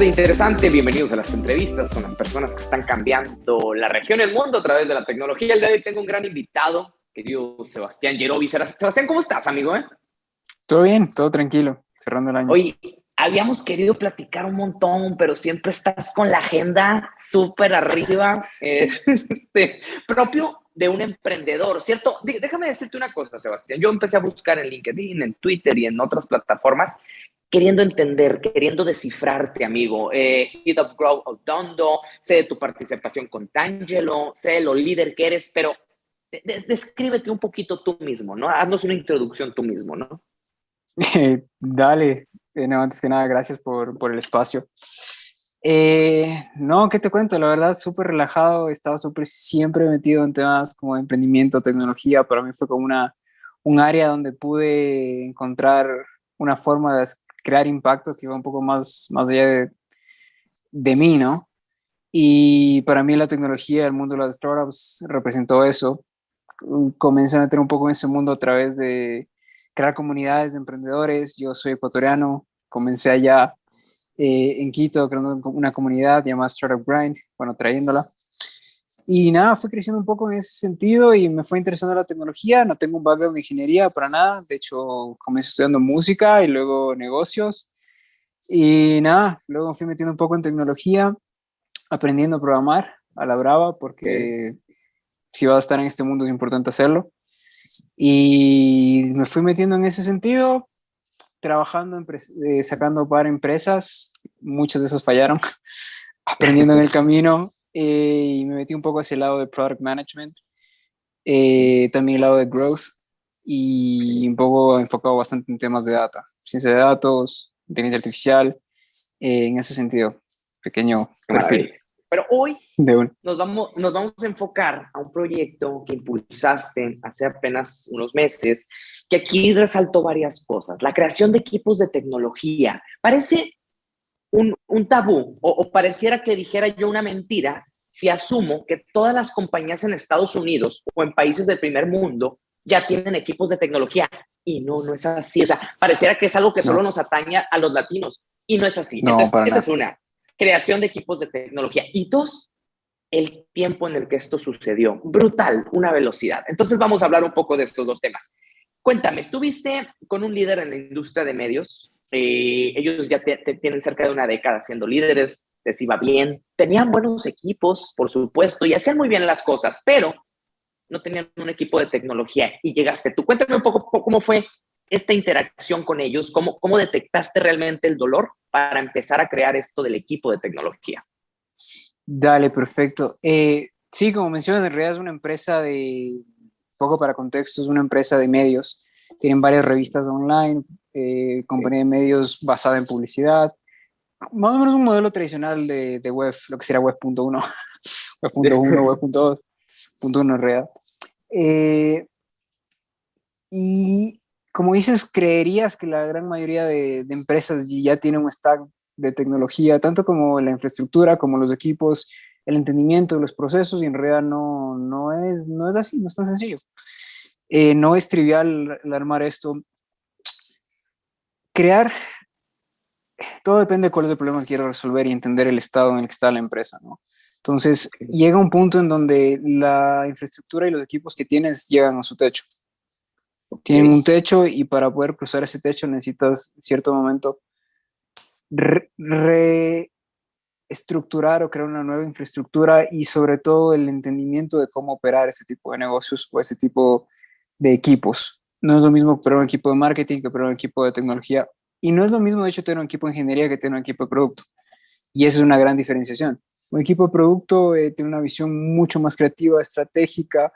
de Interesante, bienvenidos a las entrevistas con las personas que están cambiando la región el mundo a través de la tecnología. El día de hoy tengo un gran invitado, querido Sebastián Yerovi. Sebastián, ¿cómo estás, amigo? Eh? Todo bien, todo tranquilo, cerrando el año. Hoy habíamos querido platicar un montón, pero siempre estás con la agenda súper arriba, eh, este, propio de un emprendedor, ¿cierto? Déjame decirte una cosa, Sebastián. Yo empecé a buscar en LinkedIn, en Twitter y en otras plataformas queriendo entender, queriendo descifrarte, amigo. Eh, Hit Up Grow Otondo, sé de tu participación con Tangelo, sé de lo líder que eres, pero descríbete un poquito tú mismo, ¿no? Haznos una introducción tú mismo, ¿no? dale, eh, no, antes que nada, gracias por, por el espacio. Eh, no, ¿qué te cuento? La verdad, súper relajado, estaba súper siempre metido en temas como emprendimiento, tecnología, para mí fue como una, un área donde pude encontrar una forma de crear impacto que iba un poco más, más allá de, de mí, ¿no? Y para mí la tecnología, el mundo de las startups representó eso. Comencé a meter un poco en ese mundo a través de crear comunidades de emprendedores. Yo soy ecuatoriano, comencé allá eh, en Quito creando una comunidad llamada Startup Grind, bueno, trayéndola. Y nada, fui creciendo un poco en ese sentido y me fue interesando la tecnología. No tengo un background de ingeniería para nada. De hecho, comencé estudiando música y luego negocios. Y nada, luego fui metiendo un poco en tecnología, aprendiendo a programar a la brava, porque si vas a estar en este mundo es importante hacerlo. Y me fui metiendo en ese sentido, trabajando, eh, sacando para empresas. Muchas de esas fallaron, aprendiendo en el camino eh, y me metí un poco hacia el lado de Product Management, eh, también el lado de Growth y un poco enfocado bastante en temas de data, ciencia de datos, inteligencia artificial, eh, en ese sentido, pequeño perfil. Pero hoy nos, vamos, nos vamos a enfocar a un proyecto que impulsaste hace apenas unos meses, que aquí resaltó varias cosas. La creación de equipos de tecnología. Parece un, un tabú o, pareciera que dijera yo una mentira si asumo que todas las compañías en Estados Unidos o en países del primer mundo ya tienen equipos de tecnología. Y no, no es así. O sea, pareciera que es algo que solo nos atañe a los latinos. Y no es así. Entonces, esa es una. Creación de equipos de tecnología. Y dos, el tiempo en el que esto sucedió. Brutal, una velocidad. Entonces vamos a hablar un poco de estos dos temas. Cuéntame, estuviste con un líder en la industria de medios eh, ellos ya tienen cerca de una década siendo líderes, les iba bien, tenían buenos equipos, por supuesto, y hacían muy bien las cosas, pero no tenían un equipo de tecnología y llegaste tú. Cuéntame un poco cómo fue esta interacción con ellos, cómo, cómo detectaste realmente el dolor para empezar a crear esto del equipo de tecnología. Dale, perfecto. Eh, sí, como mencionas, en realidad es una empresa de, poco para contexto, es una empresa de medios. Tienen varias revistas online, eh, compañía de medios basada en publicidad, más o menos un modelo tradicional de, de web, lo que sería web.1, web.1, web.2, punto en realidad. Eh, y como dices, creerías que la gran mayoría de, de, empresas ya tienen un stack de tecnología, tanto como la infraestructura, como los equipos, el entendimiento de los procesos, y en realidad no, no, es, no es así, no es tan sencillo. Eh, no es trivial armar esto crear, todo depende de cuál es el problema que quiero resolver y entender el estado en el que está la empresa, ¿no? Entonces, llega un punto en donde la infraestructura y los equipos que tienes llegan a su techo. Tienen un techo y para poder cruzar ese techo necesitas, en cierto momento, reestructurar o crear una nueva infraestructura y sobre todo el entendimiento de cómo operar ese tipo de negocios o ese tipo de equipos no es lo mismo operar un equipo de marketing que operar un equipo de tecnología. Y no es lo mismo, de hecho, tener un equipo de ingeniería que tener un equipo de producto. Y esa es una gran diferenciación. Un equipo de producto eh, tiene una visión mucho más creativa, estratégica,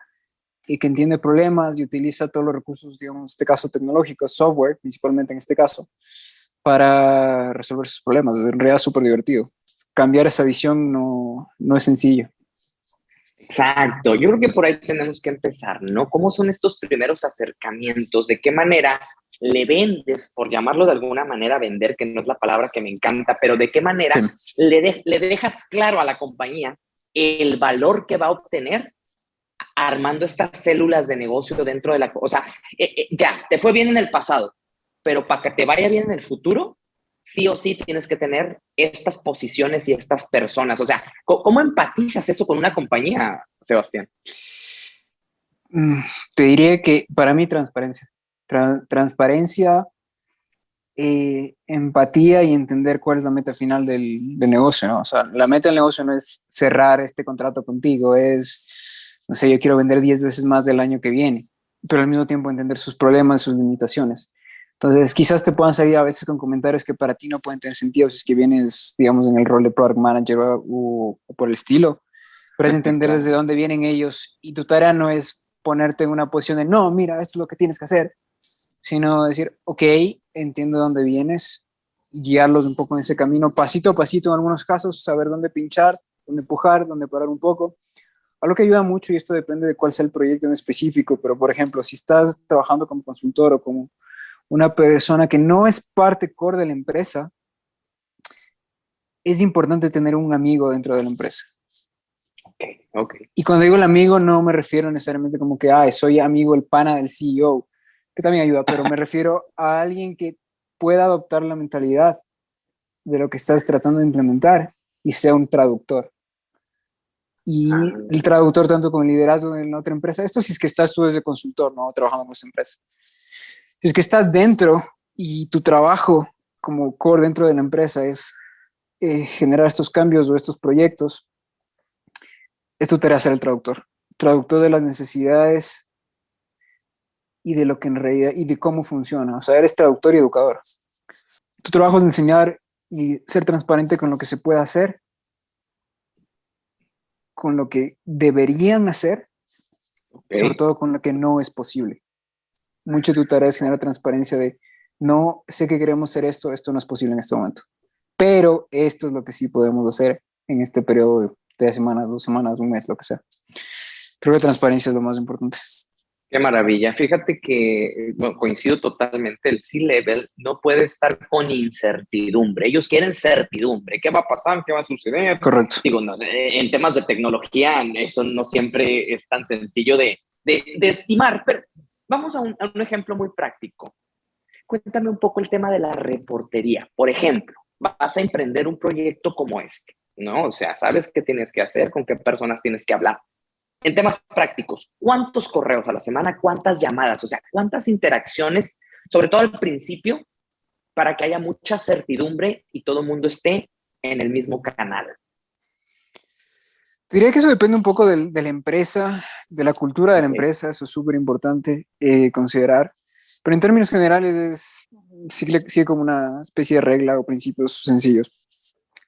y que entiende problemas y utiliza todos los recursos, digamos, en este caso tecnológicos, software, principalmente en este caso, para resolver sus problemas. En realidad es súper divertido. Cambiar esa visión no, no es sencillo. Exacto, yo creo que por ahí tenemos que empezar, ¿no? ¿Cómo son estos primeros acercamientos? ¿De qué manera le vendes, por llamarlo de alguna manera, vender, que no es la palabra que me encanta, pero de qué manera le, le dejas claro a la compañía el valor que va a obtener armando estas células de negocio dentro de la... O sea, eh, eh, ya, te fue bien en el pasado, pero para que te vaya bien en el futuro, sí o sí tienes que tener estas posiciones y estas personas. O sea, ¿cómo empatizas eso con una compañía, Sebastián? Mm, te diría que para mí transparencia. transparencia, eh, empatía y entender cuál es la meta final del, negocio. O sea, la meta del negocio no es cerrar este contrato contigo, es, no sé, yo quiero vender 10 veces más del año que viene, pero al mismo tiempo entender sus problemas, sus limitaciones. Entonces, quizás te puedan salir a veces con comentarios que para ti no pueden tener sentido si es que vienes, digamos, en el rol de product manager o, por el estilo, pero es entender desde dónde vienen ellos y tu tarea no es ponerte en una posición de, no, mira, esto es lo que tienes que hacer, sino decir, ok, entiendo dónde vienes, guiarlos un poco en ese camino, pasito a pasito en algunos casos, saber dónde pinchar, dónde empujar, dónde parar un poco. Algo que ayuda mucho, y esto depende de cuál sea el proyecto en específico, pero por ejemplo, si estás trabajando como consultor o como una persona que no es parte core de la empresa, es importante tener un amigo dentro de la empresa. Okay, okay. Y cuando digo el amigo no me refiero necesariamente como que, ah, soy amigo el pana del CEO, que también ayuda, pero me refiero a alguien que pueda adoptar la mentalidad de lo que estás tratando de implementar y sea un traductor. Y ah. el traductor tanto con el liderazgo en otra empresa, esto si es que estás tú desde consultor, ¿no? Trabajando en esa empresa es que estás dentro y tu trabajo como core dentro de la empresa es eh, generar estos cambios o estos proyectos, es tu tarea ser el traductor. Traductor de las necesidades y de lo que en realidad, y de cómo funciona. O sea, eres traductor y educador. Tu trabajo es enseñar y ser transparente con lo que se puede hacer, con lo que deberían hacer, sobre todo con lo que no es posible mucho de tu tarea es generar transparencia de, no sé que queremos hacer esto, esto no es posible en este momento, pero esto es lo que sí podemos hacer en este periodo de tres semanas, dos semanas, un mes, lo que sea. Creo que transparencia es lo más importante. Qué maravilla. Fíjate que coincido totalmente, el C-Level no puede estar con incertidumbre. Ellos quieren certidumbre. ¿Qué va a pasar? ¿Qué va a suceder? Correcto. Digo, en temas de tecnología, eso no siempre es tan sencillo de, de, de estimar, pero Vamos a un, ejemplo muy práctico. Cuéntame un poco el tema de la reportería. Por ejemplo, vas a emprender un proyecto como este, ¿no? O sea, sabes qué tienes que hacer, con qué personas tienes que hablar. En temas prácticos, ¿cuántos correos a la semana? ¿Cuántas llamadas? O sea, ¿cuántas interacciones, sobre todo al principio, para que haya mucha certidumbre y todo el mundo esté en el mismo canal? Diría que eso depende un poco de, la empresa, de la cultura de la empresa, eso es súper importante eh, considerar. Pero en términos generales es, sigue, como una especie de regla o principios sencillos.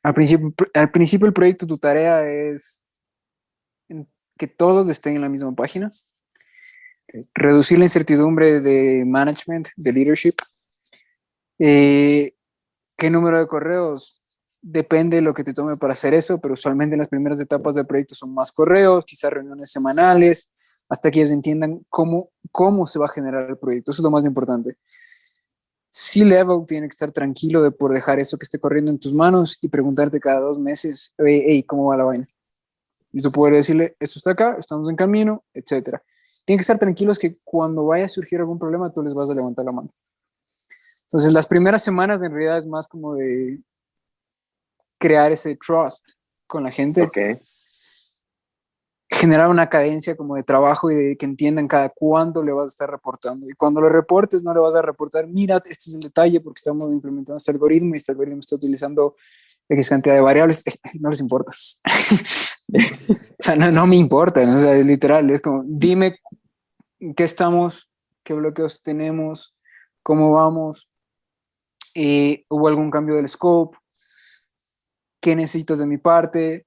Al principio, al principio del proyecto tu tarea es que todos estén en la misma página, reducir la incertidumbre de management, de leadership, eh, qué número de correos depende de lo que te tome para hacer eso, pero usualmente en las primeras etapas del proyecto son más correos, quizás reuniones semanales, hasta que ellos entiendan cómo, cómo se va a generar el proyecto. Eso es lo más importante. C-Level tiene que estar tranquilo de por dejar eso que esté corriendo en tus manos y preguntarte cada dos meses, hey, ¿cómo va la vaina? Y tú puedes decirle, esto está acá, estamos en camino, etc. Tienen que estar tranquilos que cuando vaya a surgir algún problema, tú les vas a levantar la mano. Entonces, las primeras semanas en realidad es más como de crear ese trust con la gente. que Generar una cadencia como de trabajo y de que entiendan cada cuándo le vas a estar reportando. Y cuando lo reportes, no le vas a reportar, mira, este es el detalle porque estamos implementando este algoritmo y este algoritmo está utilizando X cantidad de variables. No les importa. o sea, no, me importa. O sea, literal, es como, dime qué estamos, qué bloqueos tenemos, cómo vamos, eh, hubo algún cambio del scope, qué necesitas de mi parte.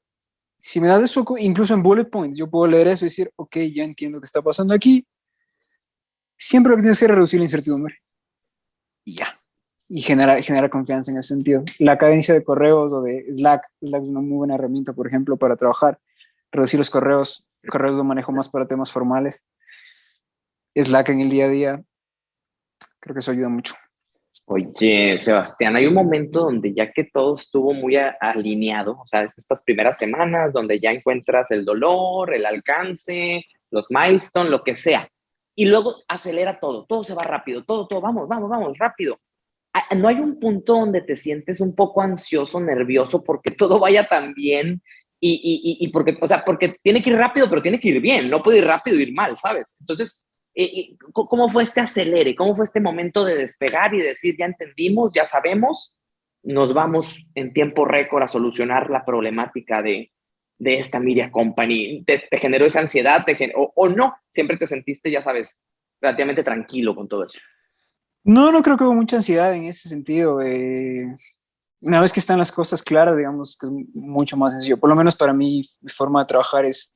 Si me das eso, incluso en bullet points, yo puedo leer eso y decir, ok, ya entiendo qué está pasando aquí. Siempre lo que tienes que reducir la incertidumbre. Y ya. Y generar, generar confianza en ese sentido. La cadencia de correos o de Slack, Slack es una muy buena herramienta, por ejemplo, para trabajar. Reducir los correos, correos lo manejo más para temas formales. Slack en el día a día, creo que eso ayuda mucho. Oye, Sebastián, hay un momento donde ya que todo estuvo muy alineado, o sea, estas primeras semanas donde ya encuentras el dolor, el alcance, los milestones, lo que sea, y luego acelera todo, todo se va rápido, todo, todo, vamos, vamos, vamos, rápido. no hay un punto donde te sientes un poco ansioso, nervioso, porque todo vaya tan bien y, porque, o sea, porque tiene que ir rápido, pero tiene que ir bien, no puede ir rápido ir mal, ¿sabes? Entonces, ¿cómo fue este acelere? ¿Cómo fue este momento de despegar y decir, ya entendimos, ya sabemos, nos vamos en tiempo récord a solucionar la problemática de, de esta Media Company? ¿Te, generó esa ansiedad o, o no? ¿Siempre te sentiste, ya sabes, relativamente tranquilo con todo eso? No, no creo que hubo mucha ansiedad en ese sentido. Eh, una vez que están las cosas claras, digamos que es mucho más sencillo. Por lo menos para mí, mi forma de trabajar es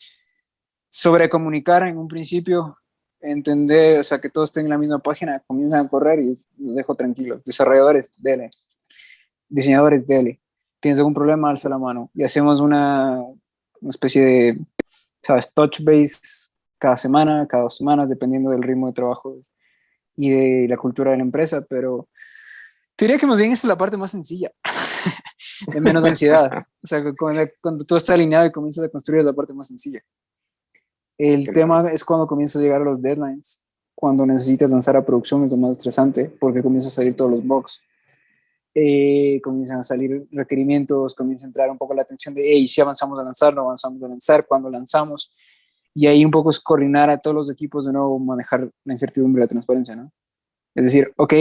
sobrecomunicar en un principio, entender, o sea, que todos estén en la misma página, comienzan a correr y los dejo tranquilos. Desarrolladores, dele. Diseñadores, dele. ¿Tienes algún problema? Alza la mano. Y hacemos una, una especie de, ¿sabes? Touch base cada semana, cada dos semanas, dependiendo del ritmo de trabajo y de la cultura de la empresa, pero te diría que más bien esa es la parte más sencilla, de menos ansiedad. O sea, cuando, cuando, todo está alineado y comienzas a construir la parte más sencilla. El tema es cuando comienzas a llegar a los deadlines, cuando necesitas lanzar a producción es lo más estresante, porque comienzan a salir todos los bugs. Eh, comienzan a salir requerimientos, comienza a entrar un poco la atención de, hey, si avanzamos a lanzar, no avanzamos a lanzar, cuando lanzamos, y ahí un poco es coordinar a todos los equipos de nuevo, manejar la incertidumbre y la transparencia, ¿no? Es decir, ok,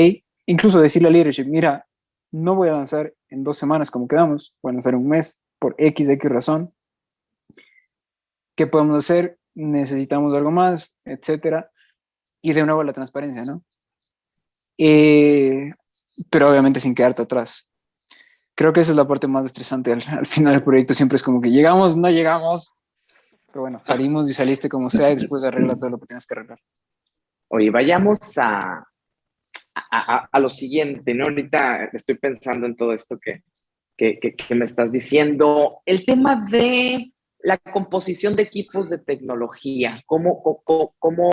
incluso decirle al leadership, mira, no voy a avanzar en dos semanas como quedamos, voy a avanzar un mes por X, X razón. ¿Qué podemos hacer? Necesitamos algo más, etcétera. Y de nuevo la transparencia, ¿no? Eh, pero obviamente sin quedarte atrás. Creo que esa es la parte más estresante al, al final del proyecto. Siempre es como que llegamos, no llegamos, pero bueno, salimos y saliste como sea y después arregla todo lo que tienes que arreglar. Oye, vayamos a, a, a, lo siguiente, ¿no? Ahorita estoy pensando en todo esto que, que, que, me estás diciendo. El tema de la composición de equipos de tecnología, ¿cómo, cómo, cómo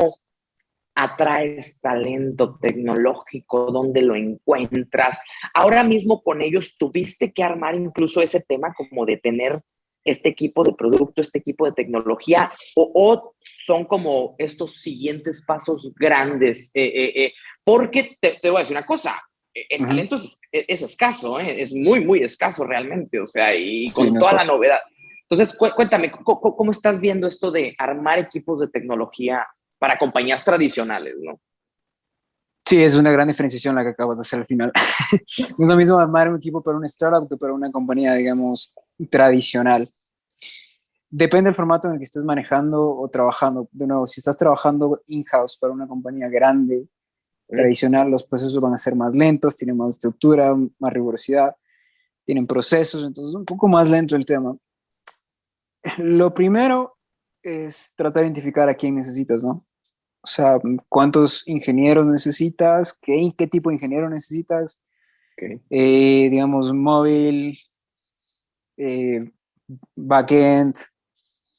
atraes talento tecnológico? ¿Dónde lo encuentras? Ahora mismo con ellos tuviste que armar incluso ese tema como de tener este equipo de producto, este equipo de tecnología, o, son como estos siguientes pasos grandes? Eh, eh, eh, porque te, voy a decir una cosa, el talento es, escaso, es muy, muy escaso realmente, o sea, y con toda la novedad. Entonces, cuéntame, ¿cómo, estás viendo esto de armar equipos de tecnología para compañías tradicionales, no? Sí, es una gran diferenciación la que acabas de hacer al final. no es lo mismo armar un equipo para una startup que para una compañía, digamos, tradicional. Depende del formato en el que estés manejando o trabajando. De nuevo, si estás trabajando in-house para una compañía grande, tradicional, los procesos van a ser más lentos, tienen más estructura, más rigurosidad, tienen procesos, entonces un poco más lento el tema. Lo primero es tratar de identificar a quién necesitas, ¿no? O sea, cuántos ingenieros necesitas, qué, qué tipo de ingeniero necesitas, eh, digamos, móvil, eh, backend,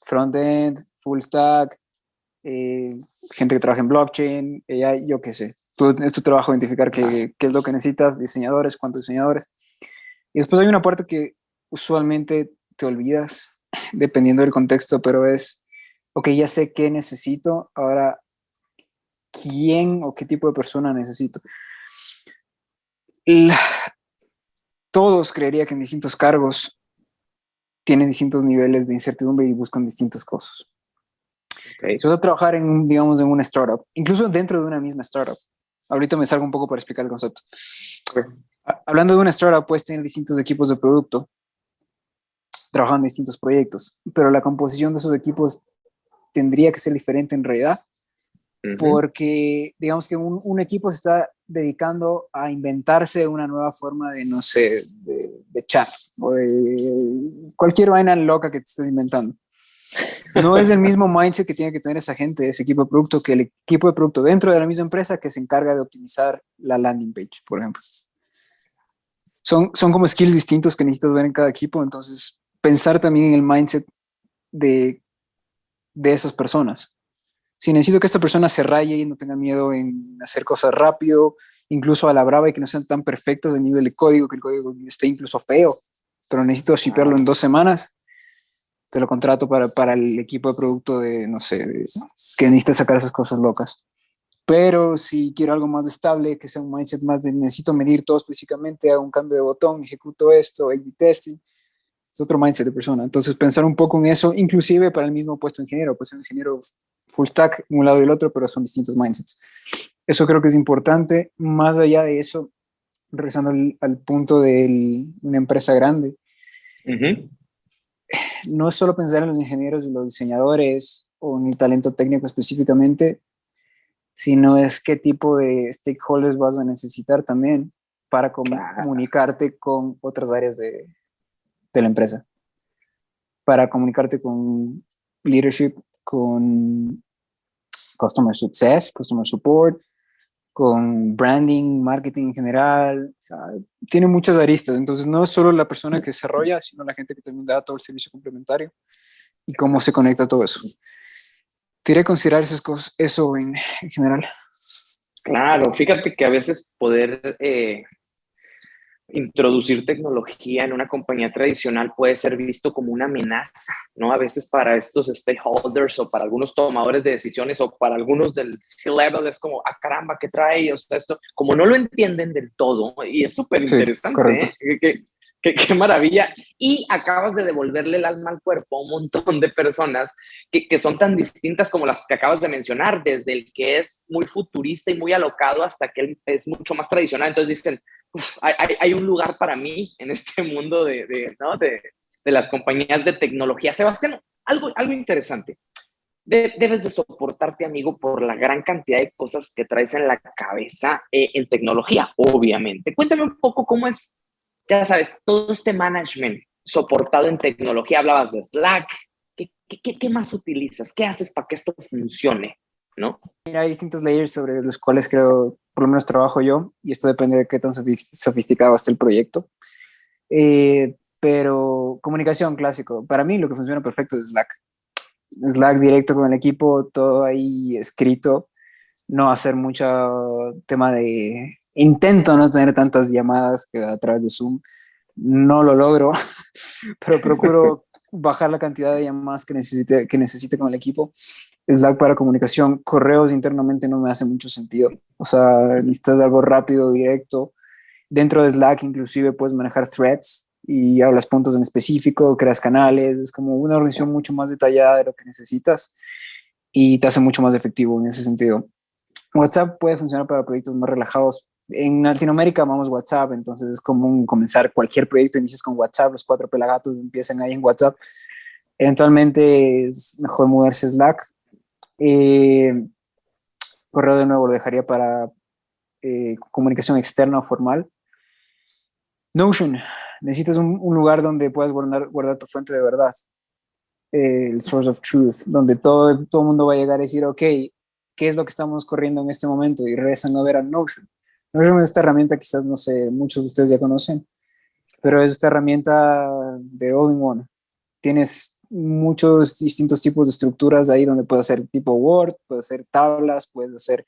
frontend, full stack, eh, gente que trabaja en blockchain, AI, yo qué sé. es tu trabajo identificar qué, qué, es lo que necesitas, diseñadores, cuántos diseñadores. Y después hay una parte que usualmente te olvidas, dependiendo del contexto, pero es, ok, ya sé qué necesito, ahora, ¿quién o qué tipo de persona necesito? todos creería que en distintos cargos tienen distintos niveles de incertidumbre y buscan distintas cosas. Okay. Vas a trabajar en, digamos, en una startup, incluso dentro de una misma startup, ahorita me salgo un poco para explicar el concepto. Hablando de una startup, puedes tener distintos equipos de producto, trabajando en distintos proyectos, pero la composición de esos equipos tendría que ser diferente en realidad, porque digamos que un, un, equipo se está dedicando a inventarse una nueva forma de, no sé, de, de chat o de cualquier vaina loca que te estés inventando. No es el mismo mindset que tiene que tener esa gente, ese equipo de producto, que el equipo de producto dentro de la misma empresa que se encarga de optimizar la landing page, por ejemplo. Son, son como skills distintos que necesitas ver en cada equipo, entonces pensar también en el mindset de, de esas personas si necesito que esta persona se raye y no tenga miedo en hacer cosas rápido, incluso a la brava y que no sean tan perfectas de nivel de código, que el código esté incluso feo, pero necesito shipearlo en dos semanas, te lo contrato para, para el equipo de producto de, no sé, que necesita sacar esas cosas locas. Pero si quiero algo más estable, que sea un mindset más de necesito medir todo específicamente, hago un cambio de botón, ejecuto esto, A-B testing, es otro mindset de persona. Entonces pensar un poco en eso, inclusive para el mismo puesto de ingeniero, pues un ingeniero full stack, un lado y el otro, pero son distintos mindsets. Eso creo que es importante. Más allá de eso, regresando al, punto de una empresa grande, no es solo pensar en los ingenieros y los diseñadores o en el talento técnico específicamente, sino es qué tipo de stakeholders vas a necesitar también para comunicarte con otras áreas de, de la empresa, para comunicarte con leadership, con customer success, customer support, con branding, marketing en general, tiene muchas aristas, entonces no es solo la persona que desarrolla, sino la gente que también da todo el servicio complementario y cómo se conecta todo eso. Tiene que considerar esas cosas, eso en, general. Claro, fíjate que a veces poder eh, introducir tecnología en una compañía tradicional puede ser visto como una amenaza, ¿no? A veces para estos stakeholders o para algunos tomadores de decisiones o para algunos del C-level es como, ah, caramba, ¿qué trae? O sea, esto, como no lo entienden del todo, y es súper interesante, ¿eh? Qué, qué, maravilla. Y acabas de devolverle el alma al cuerpo a un montón de personas que, que, son tan distintas como las que acabas de mencionar, desde el que es muy futurista y muy alocado hasta que es mucho más tradicional. Entonces dicen, hay, un lugar para mí en este mundo de, de, de, las compañías de tecnología. Sebastián, algo, algo interesante. debes de soportarte, amigo, por la gran cantidad de cosas que traes en la cabeza eh, en tecnología, obviamente. Cuéntame un poco cómo es ya sabes, todo este management soportado en tecnología, hablabas de Slack, ¿qué, qué, qué más utilizas? ¿Qué haces para que esto funcione? ¿No? Mira, hay distintos layers sobre los cuales creo, por lo menos trabajo yo, y esto depende de qué tan sofisticado esté el proyecto. Eh, pero comunicación clásico, para mí lo que funciona perfecto es Slack. Slack directo con el equipo, todo ahí escrito, no hacer mucho tema de intento no tener tantas llamadas que a través de Zoom. No lo logro, pero procuro bajar la cantidad de llamadas que necesite, que necesite con el equipo. Slack para comunicación, correos internamente no me hace mucho sentido. O sea, necesitas algo rápido, directo. Dentro de Slack inclusive puedes manejar threads y hablas puntos en específico, creas canales, es como una organización mucho más detallada de lo que necesitas y te hace mucho más efectivo en ese sentido. WhatsApp puede funcionar para proyectos más relajados, en Latinoamérica amamos WhatsApp, entonces es común comenzar cualquier proyecto, inicias con WhatsApp, los cuatro pelagatos empiezan ahí en WhatsApp. Eventualmente es mejor moverse Slack. Eh, correo de nuevo lo dejaría para eh, comunicación externa o formal. Notion, necesitas un, lugar donde puedas guardar, guardar, tu fuente de verdad, el source of truth, donde todo, todo el mundo va a llegar a decir, ok, ¿qué es lo que estamos corriendo en este momento? Y regresan a ver a Notion. No es esta herramienta, quizás, no sé, muchos de ustedes ya conocen, pero es esta herramienta de all-in-one. Tienes muchos distintos tipos de estructuras ahí donde puedes hacer tipo Word, puedes hacer tablas, puedes hacer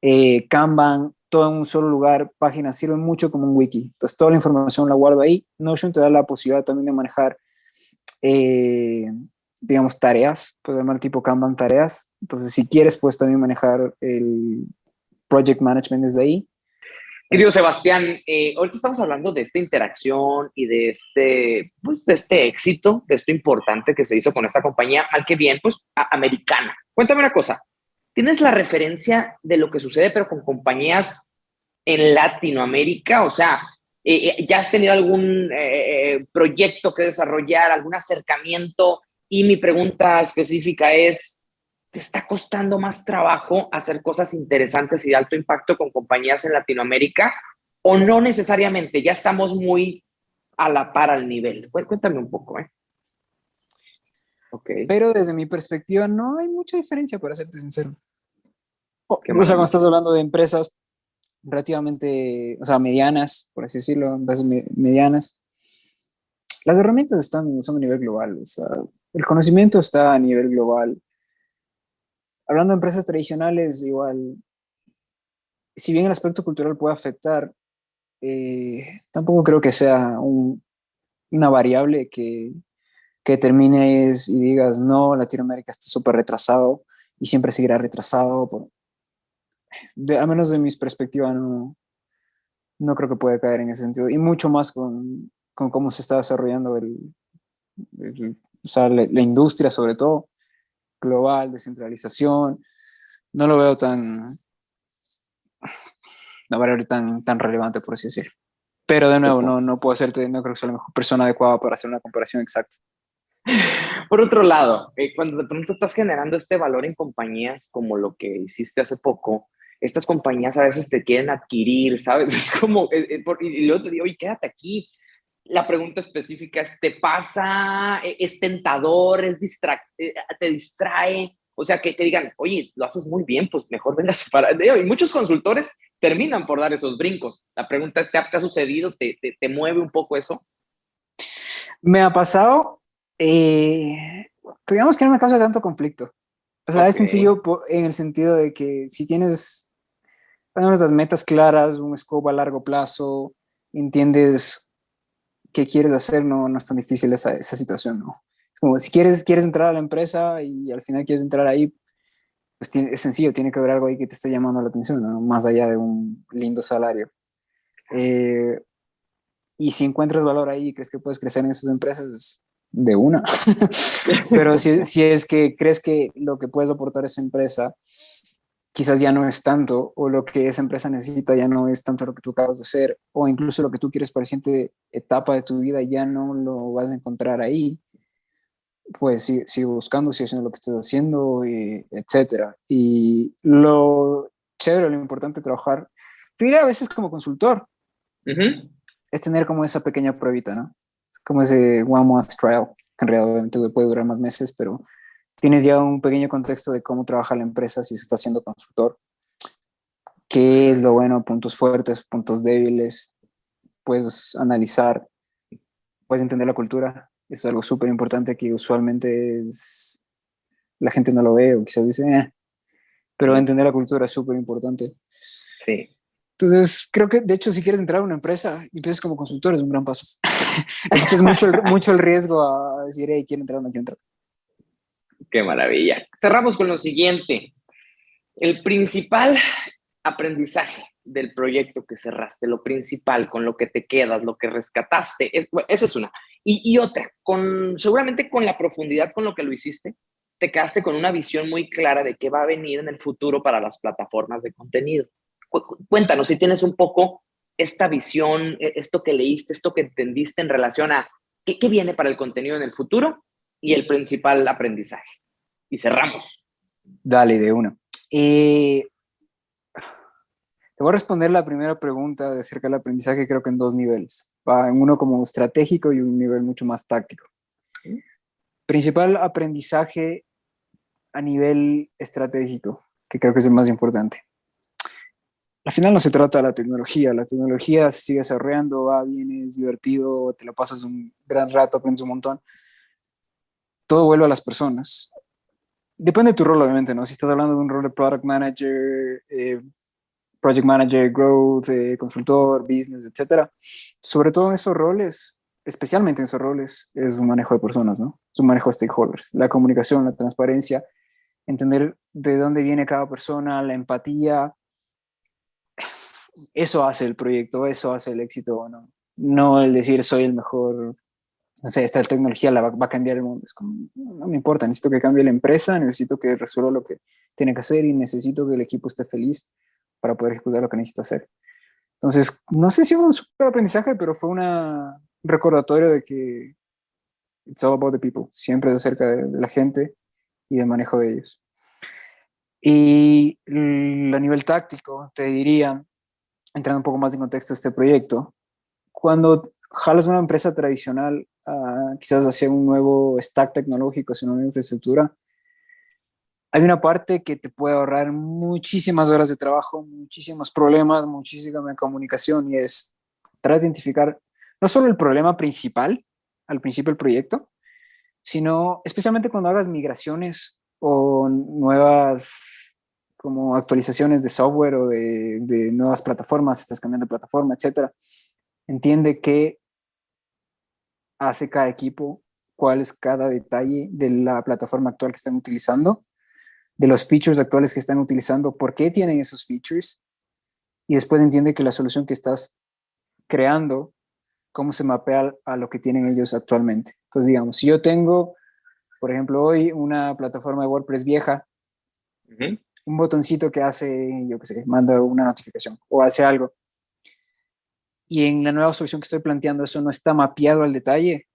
eh, Kanban, todo en un solo lugar, páginas sirven mucho como un wiki. Entonces toda la información la guardo ahí. Notion te da la posibilidad también de manejar, eh, digamos, tareas, puedes llamar tipo Kanban tareas. Entonces si quieres, puedes también manejar el project management desde ahí. Querido Sebastián, eh, ahorita estamos hablando de esta interacción y de este, pues, de este éxito, de esto importante que se hizo con esta compañía, al que bien, pues, americana. Cuéntame una cosa, ¿tienes la referencia de lo que sucede, pero con compañías en Latinoamérica? O sea, eh, eh, ¿ya has tenido algún proyecto que desarrollar, algún acercamiento? Y mi pregunta específica es, te está costando más trabajo hacer cosas interesantes y de alto impacto con compañías en Latinoamérica o no necesariamente, ya estamos muy a la par al nivel. Cuéntame un poco, ¿eh? Okay. Pero desde mi perspectiva no hay mucha diferencia, para serte sincero. o sea, cuando estás hablando de empresas relativamente, o sea, medianas, por así decirlo, empresas medianas, las herramientas están, son a nivel global, o sea, el conocimiento está a nivel global, hablando de empresas tradicionales, igual, si bien el aspecto cultural puede afectar, eh, tampoco creo que sea una variable que, que termines y digas, no, Latinoamérica está súper retrasado y siempre seguirá retrasado. de, a menos de mis perspectivas, no, no creo que pueda caer en ese sentido. Y mucho más con, con cómo se está desarrollando el, o sea, la, industria sobre todo, global, descentralización. No lo veo tan, una variable tan, tan relevante, por así decirlo. Pero de nuevo, no, no puedo hacerte, no creo que soy la mejor persona adecuada para hacer una comparación exacta. Por otro llado, eh, cuando de pronto estás generando este valor en compañías como lo que hiciste hace poco, estas compañías a veces te quieren adquirir, ¿sabes? Es como, eh, eh, y luego te digo, oye, quédate aquí. La pregunta específica es, ¿te pasa? ¿E-, ¿Es tentador? ¿Es ¿Te distrae? O sea, que te digan, oye, lo haces muy bien, pues mejor vengas para... Y muchos consultores terminan por dar esos brincos. La pregunta es, ¿te ha, sucedido? ¿Te, te, mueve un poco eso? Me ha pasado, eh, digamos que no me causa tanto conflicto. O sea, es sencillo en el sentido de que si tienes las metas claras, un scope a largo plazo, entiendes qué quieres hacer, no, no es tan difícil esa, esa situación, ¿no? Es como si quieres, quieres entrar a la empresa y al final quieres entrar ahí, pues es sencillo, tiene que haber algo ahí que te esté llamando la atención, ¿no? más allá de un lindo salario. Eh, y si encuentras valor ahí y crees que puedes crecer en esas empresas, de una. Pero si, si, es que crees que lo que puedes aportar a esa empresa quizás ya no es tanto, o lo que esa empresa necesita ya no es tanto lo que tú acabas de hacer, o incluso lo que tú quieres para la siguiente etapa de tu vida ya no lo vas a encontrar ahí, pues sigue, buscando, sigue haciendo lo que estás haciendo, y, etcétera. Y lo chévere, lo importante de trabajar, te diré a veces como consultor, es tener como esa pequeña pruebita, ¿no? como ese one month trial, que en realidad puede durar más meses, pero tienes ya un pequeño contexto de cómo trabaja la empresa si se está haciendo consultor, qué es lo bueno, puntos fuertes, puntos débiles, puedes analizar, puedes entender la cultura, es algo súper importante que usualmente es, la gente no lo ve o quizás dice, eh", pero entender la cultura es súper importante. Sí. Entonces, creo que, de hecho, si quieres entrar a una empresa y empiezas como consultor, es un gran paso. es mucho, mucho el riesgo a decir, hey, quiero entrar o no quiero entrar. Qué maravilla. Cerramos con lo siguiente. El principal aprendizaje del proyecto que cerraste, lo principal, con lo que te quedas, lo que rescataste, esa es una. Y, y, otra, con, seguramente con la profundidad con lo que lo hiciste, te quedaste con una visión muy clara de qué va a venir en el futuro para las plataformas de contenido cuéntanos si tienes un poco esta visión, e, esto que leíste, esto que entendiste en relación a qué, viene para el contenido en el futuro y el principal aprendizaje. Y cerramos. Dale, de uno. Eh, te voy a responder la primera pregunta acerca del aprendizaje, creo que en dos niveles. En uno como estratégico y un nivel mucho más táctico. Principal aprendizaje a nivel estratégico, que creo que es el más importante al final no se trata de la tecnología, la tecnología se sigue desarrollando, va, viene, es divertido, te lo pasas un gran rato, aprendes un montón. Todo vuelve a las personas. Depende de tu rol, obviamente, ¿no? Si estás hablando de un rol de product manager, eh, project manager, growth, eh, consultor, business, etcétera. Sobre todo en esos roles, especialmente en esos roles, es un manejo de personas, ¿no? Es un manejo de stakeholders. La comunicación, la transparencia, entender de dónde viene cada persona, la empatía, eso hace el proyecto, eso hace el éxito, ¿no? No el decir soy el mejor, no sé, esta tecnología la va, a cambiar el mundo. Es como, no me importa, necesito que cambie la empresa, necesito que resuelva lo que tiene que hacer y necesito que el equipo esté feliz para poder ejecutar lo que necesita hacer. Entonces, no sé si fue un super aprendizaje, pero fue un recordatorio de que it's all about the people, siempre acerca de, de la gente y del manejo de ellos. Y a nivel táctico, te diría, entrando un poco más en contexto de este proyecto, cuando jalas una empresa tradicional, quizás hacia un nuevo stack tecnológico, hacia una nueva infraestructura, hay una parte que te puede ahorrar muchísimas horas de trabajo, muchísimos problemas, muchísima comunicación y es tratar de identificar no solo el problema principal al principio del proyecto, sino especialmente cuando hagas migraciones o nuevas como actualizaciones de software o de, nuevas plataformas, estás cambiando de plataforma, etcétera. Entiende qué hace cada equipo, cuál es cada detalle de la plataforma actual que están utilizando, de los features actuales que están utilizando, por qué tienen esos features, y después entiende que la solución que estás creando, cómo se mapea a lo que tienen ellos actualmente. Entonces, digamos, si yo tengo, por ejemplo, hoy una plataforma de WordPress vieja, un botoncito que hace, yo qué sé, manda una notificación o hace algo, y en la nueva solución que estoy planteando eso no está mapeado al detalle,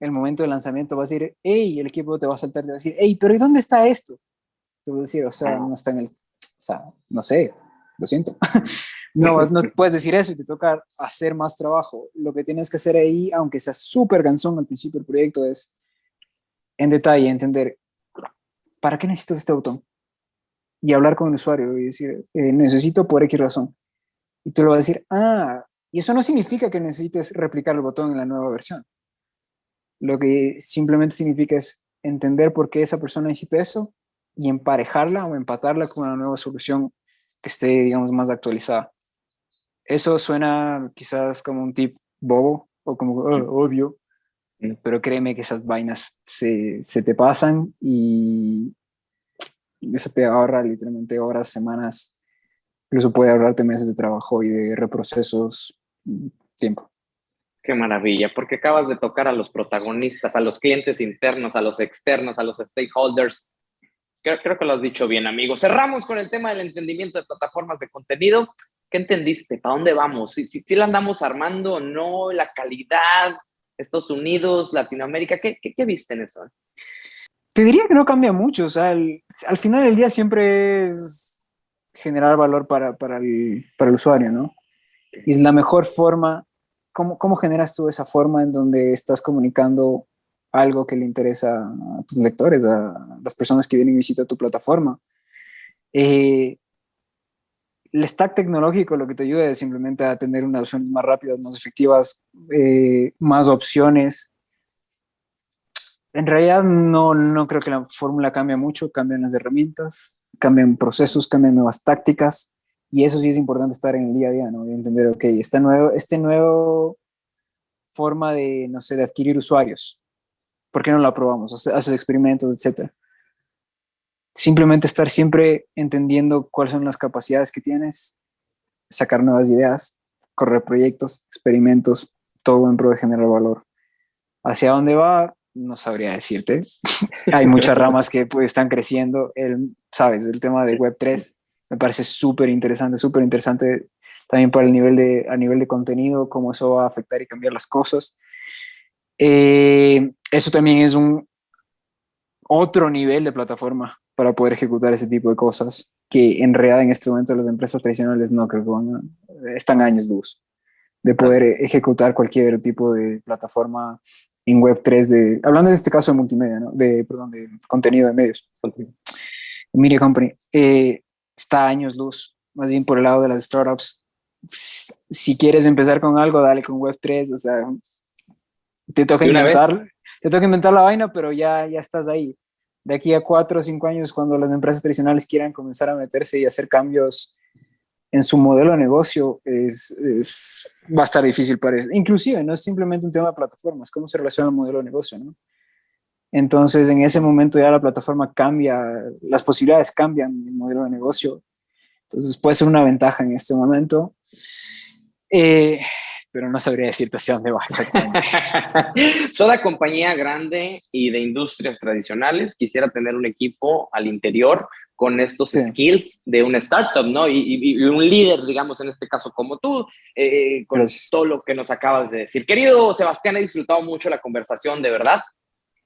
el momento de lanzamiento va a decir, hey, el equipo te va a saltar y va a decir, hey, pero ¿y dónde está esto? Te voy a decir, o sea, no está en el, o sea, no sé, lo siento. no, no puedes decir eso y te toca hacer más trabajo. Lo que tienes que hacer ahí, aunque sea súper cansón al principio del proyecto, es en detalle entender, ¿para qué necesitas este botón? Y hablar con el usuario y decir, eh, necesito por X razón. Y tú le vas a decir, ah, y eso no significa que necesites replicar el botón en la nueva versión. Lo que simplemente significa es entender por qué esa persona necesita eso y emparejarla o empatarla con una nueva solución que esté, digamos, más actualizada. Eso suena quizás como un tip bobo o como oh, obvio, pero créeme que esas vainas se, se te pasan y eso te ahorra literalmente horas, semanas, incluso puede ahorrarte meses de trabajo y de reprocesos y tiempo. Qué maravilla, porque acabas de tocar a los protagonistas, a los clientes internos, a los externos, a los stakeholders. Creo, creo que lo has dicho bien, amigo. Cerramos con el tema del entendimiento de plataformas de contenido. ¿Qué entendiste? ¿Para dónde vamos? ¿Si, si, la andamos armando o no? ¿La calidad? ¿Estados Unidos? ¿Latinoamérica? ¿Qué, qué, qué viste en eso? Te diría que no cambia mucho. O sea, al final del día siempre es generar valor para, para, el, para el usuario, ¿no? Y la mejor forma ¿cómo, generas tú esa forma en donde estás comunicando algo que le interesa a tus lectores, a las personas que vienen y visitan tu plataforma? Eh, el stack tecnológico lo que te ayuda es simplemente a tener unas opciones más rápidas, más efectivas, eh, más opciones. En realidad no, no creo que la fórmula cambie mucho, cambian las herramientas, cambian procesos, cambian nuevas tácticas. Y eso sí es importante estar en el día a día, ¿no? Y entender, ok, esta nuevo, este nuevo forma de, no sé, de adquirir usuarios, ¿por qué no la probamos? Haces experimentos, etcétera. Simplemente estar siempre entendiendo cuáles son las capacidades que tienes, sacar nuevas ideas, correr proyectos, experimentos, todo en pro de generar valor. ¿Hacia dónde va? No sabría decirte. Hay muchas ramas que pues, están creciendo. El, ¿Sabes? El tema de Web3 me parece súper interesante, súper interesante también para el nivel de, a nivel de contenido, cómo eso va a afectar y cambiar las cosas. Eh, eso también es un otro nivel de plataforma para poder ejecutar ese tipo de cosas que en realidad en este momento las empresas tradicionales no creo que van están años luz de poder ejecutar cualquier tipo de plataforma en Web3 de, hablando en este caso de multimedia, ¿no? de, perdón, de contenido de medios, Media Company. Eh, está años luz, más bien por el lado de las startups. Si quieres empezar con algo, dale con Web3, o sea, te toca inventar, te toca inventar la vaina, pero ya, ya estás ahí. De aquí a cuatro o cinco años, cuando las empresas tradicionales quieran comenzar a meterse y hacer cambios en su modelo de negocio, es, es, va a estar difícil para eso. Inclusive, no es simplemente un tema de plataformas, cómo se relaciona el modelo de negocio, ¿no? Entonces, en ese momento ya la plataforma cambia, las posibilidades cambian el modelo de negocio. Entonces, puede ser una ventaja en este momento. Eh, pero no sabría decirte hacia dónde va exactamente. Toda compañía grande y de industrias tradicionales quisiera tener un equipo al interior con estos skills de una startup, ¿no? Y, un líder, digamos, en este caso como tú, eh, con todo lo que nos acabas de decir. Querido Sebastián, he disfrutado mucho la conversación, de verdad.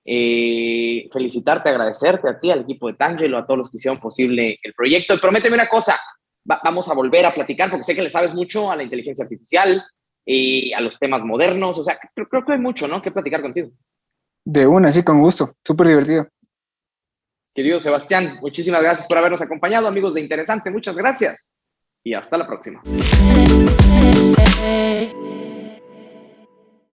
Eh, felicitarte, agradecerte a ti, al equipo de Tangelo, a todos los que hicieron posible el proyecto. Y prométeme una cosa, vamos a volver a platicar porque sé que le sabes mucho a la inteligencia artificial y a los temas modernos. O sea, creo, creo que hay mucho, ¿no? Que platicar contigo. De una, sí, con gusto. Súper divertido. Querido Sebastián, muchísimas gracias por habernos acompañado, amigos de Interesante. Muchas gracias y hasta la próxima.